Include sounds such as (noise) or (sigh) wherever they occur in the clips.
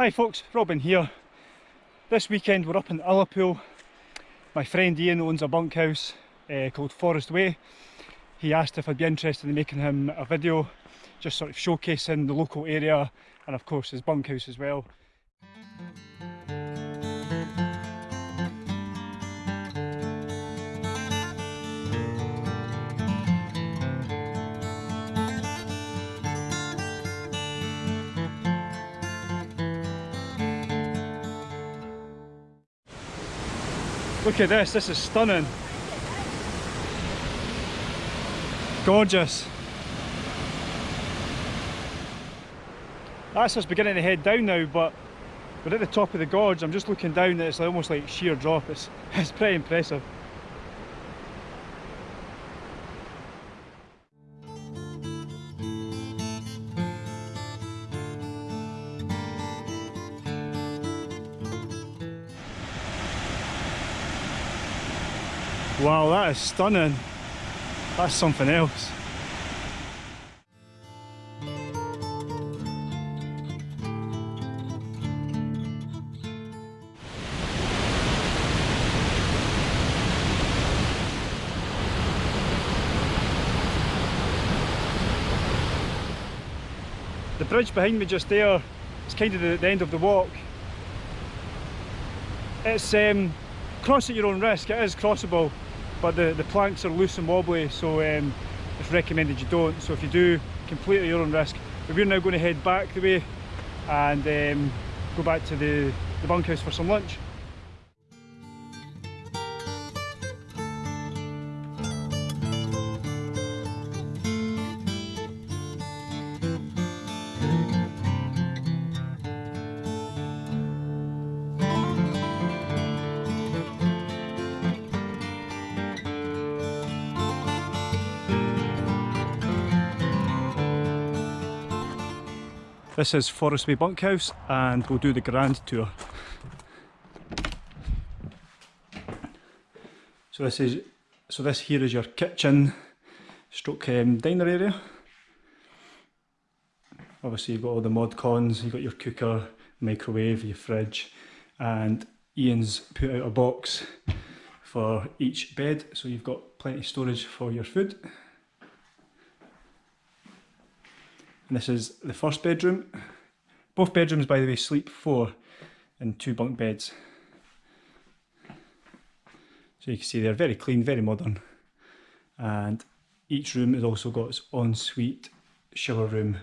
Hi folks, Robin here. This weekend we're up in Ullapool. My friend Ian owns a bunkhouse uh, called Forest Way. He asked if I'd be interested in making him a video just sort of showcasing the local area and of course his bunkhouse as well. Look at this, this is stunning. Gorgeous. That's us beginning to head down now, but we're at the top of the gorge. I'm just looking down it's almost like sheer drop. It's, (laughs) it's pretty impressive. Wow, that is stunning. That's something else. The bridge behind me just there is kind of the, the end of the walk. It's um, cross at your own risk, it is crossable but the, the planks are loose and wobbly so um, it's recommended you don't. So if you do completely your own risk. But we're now going to head back the way and um, go back to the, the bunkhouse for some lunch This is Forest Way Bunkhouse and we'll do the grand tour. So this is so this here is your kitchen stroke um, diner area. Obviously you've got all the mod cons, you've got your cooker, microwave, your fridge and Ian's put out a box for each bed so you've got plenty of storage for your food. And this is the first bedroom. Both bedrooms, by the way, sleep four in two bunk beds. So you can see they're very clean, very modern. And each room has also got its ensuite shower room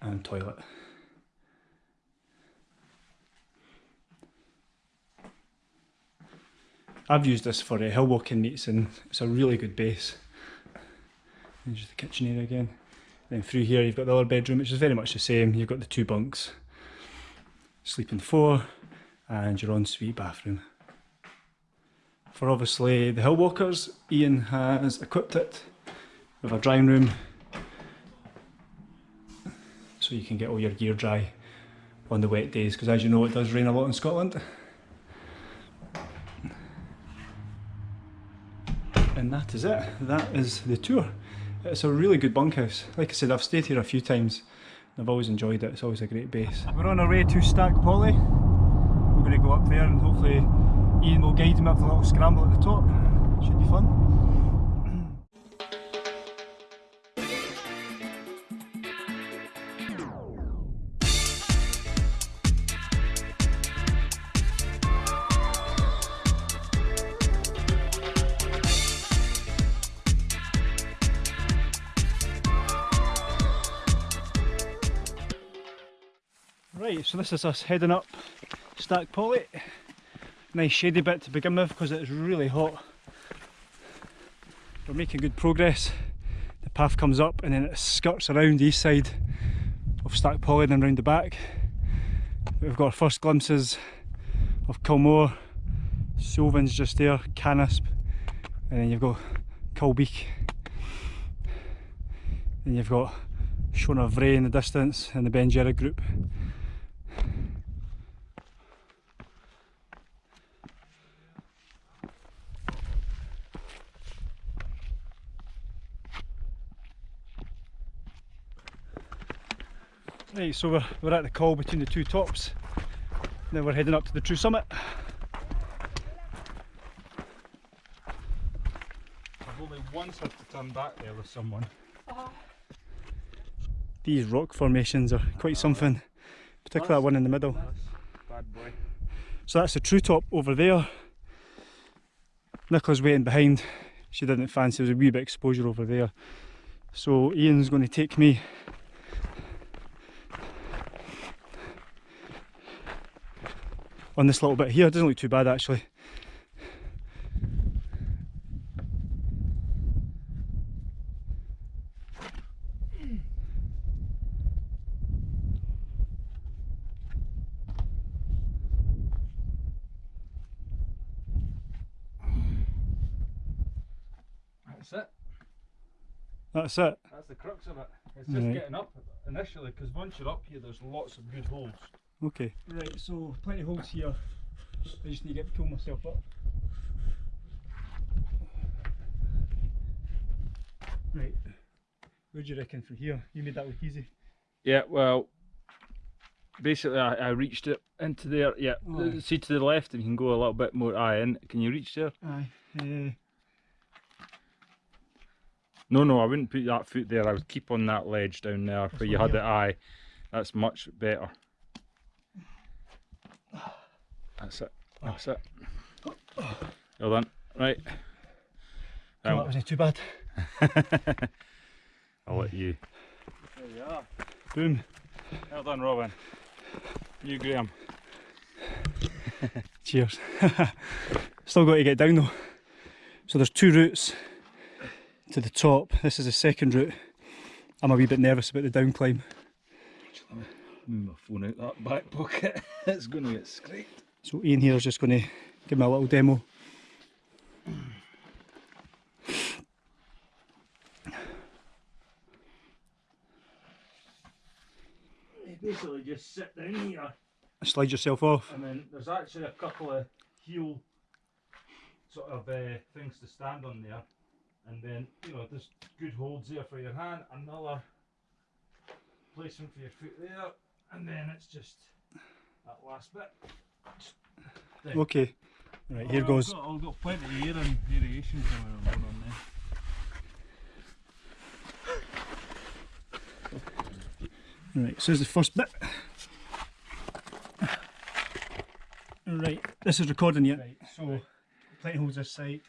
and toilet. I've used this for uh, hill walking meets and it's a really good base. There's the kitchen area again. Then through here you've got the other bedroom which is very much the same. You've got the two bunks, sleeping four and your ensuite bathroom. For obviously the hill walkers, Ian has equipped it with a drying room so you can get all your gear dry on the wet days because as you know it does rain a lot in Scotland. And that is it, that is the tour. It's a really good bunkhouse. Like I said, I've stayed here a few times. I've always enjoyed it. It's always a great base. We're on our way to Stac Pollaidh. We're going to go up there and hopefully Ian will guide him up the little scramble at the top. Should be fun. Right, so this is us heading up Stac Pollaidh. Nice shady bit to begin with because it's really hot. We're making good progress. The path comes up and then it skirts around the east side of Stac Pollaidh and then round the back. We've got our first glimpses of Kilmore, Suilven's just there, Canisp, and then you've got Cul Beag. Then you've got Seana Bhraigh in the distance and the Beinn Dearg group. Right, so we're, we're at the col between the two tops. Now we're heading up to the true summit. I've only once had to turn back there with someone. These rock formations are quite something, particularly that one in the middle. Bad boy. So that's the true top over there. Nicola's waiting behind. She didn't fancy there was a wee bit of exposure over there. So Ian's going to take me on this little bit here. It doesn't look too bad actually. That's it. That's it. That's the crux of it. It's just Right. getting up initially because once you're up here, there's lots of good holes. Okay. Right, so plenty of holes here. I just need to get pull myself up. Right. What do you reckon from here? You made that look easy. Yeah, well, basically, I, I reached it into there. Yeah, Oh, aye. see to the left, and you can go a little bit more. Aye, in. Can you reach there? Aye. Uh, No, no, I wouldn't put that foot there. I would keep on that ledge down there where you had here? it. Aye, that's much better. That's it. That's it. Well done. Right. that Um, wasn't too bad. (laughs) I'll let you. There you are. Boom. Well done, Robin. You, Graham. (laughs) Cheers. (laughs) Still got to get down though. So there's two routes to the top. This is the second route. I'm a wee bit nervous about the down climb. Move my phone out that back pocket. it's going to get scraped. So Ian here is just going to give me a little demo. You basically just sit down here, Slide yourself off. and then there's actually a couple of heel sort of uh, things to stand on there, and then you know there's good holds there for your hand, another placement for your foot there, and then it's just that last bit. Okay. Right, here I've goes. Got, I've got plenty of air and variation coming on on there. Right, so here's the first bit. Right, this is recording yet. Right, so plenty holds this side,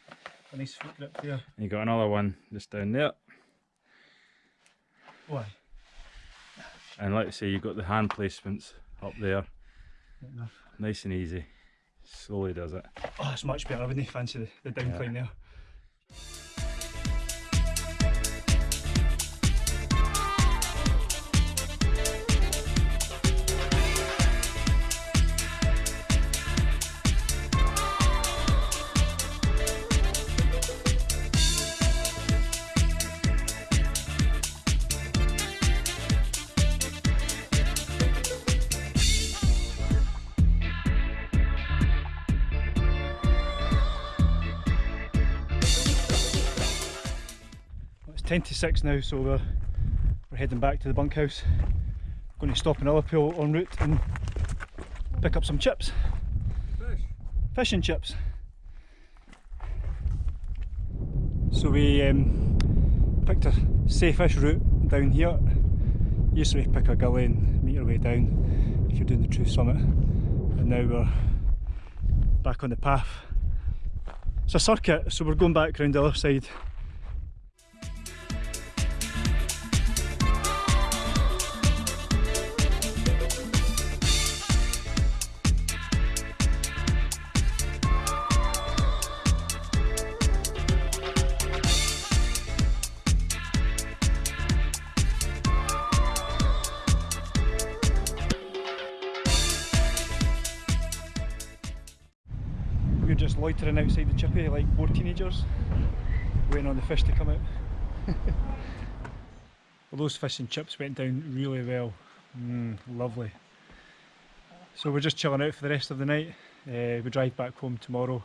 a nice foot grip there. You got another one just down there, Why? and like I say, you've got the hand placements up there, Nice and easy. Slowly does it. Oh, it's much better. I wouldn't fancy the, the down Yeah. there. 10 to 6 now, so we're, we're heading back to the bunkhouse. Going to stop in Ullapool en route and pick up some chips. Fish. Fish and chips. So we um, picked a safe-ish route down here. Usually pick a gully and meet your way down if you're doing the true summit. And now we're back on the path. It's a circuit, so we're going back round the other side. Loitering outside the chippy like more teenagers, waiting on the fish to come out. (laughs) well, those fish and chips went down really well. Mm, lovely. So we're just chilling out for the rest of the night. Uh, we drive back home tomorrow.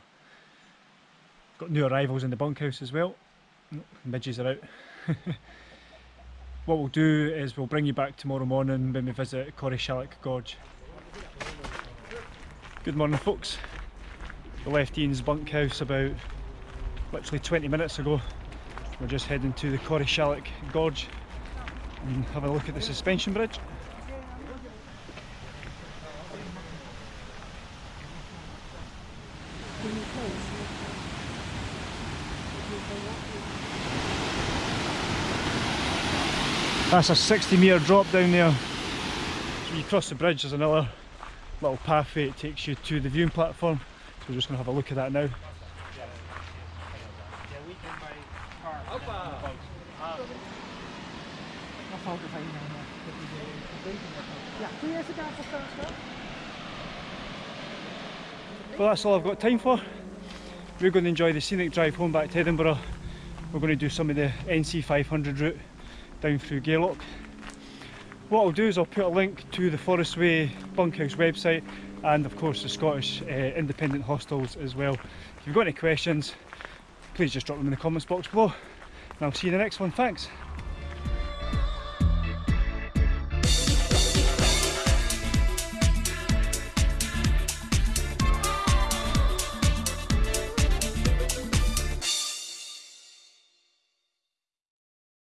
Got new arrivals in the bunkhouse as well. Midges are out. (laughs) what we'll do is we'll bring you back tomorrow morning when we visit Corrie Gorge. Good morning folks. Left Ian's bunkhouse about literally 20 minutes ago. We're just heading to the Corrie Gorge and have a look at the suspension bridge. That's a 60 metre drop down there. So you cross the bridge, there's another little pathway that takes you to the viewing platform. So we're just going to have a look at that now. Well that's all I've got time for. We're going to enjoy the scenic drive home back to Edinburgh. We're going to do some of the NC 500 route down through Gairloch. What I'll do is I'll put a link to the Forestway Bunkhouse website and of course the Scottish uh, Independent Hostels as well. If you've got any questions, please just drop them in the comments box below and I'll see you in the next one. Thanks!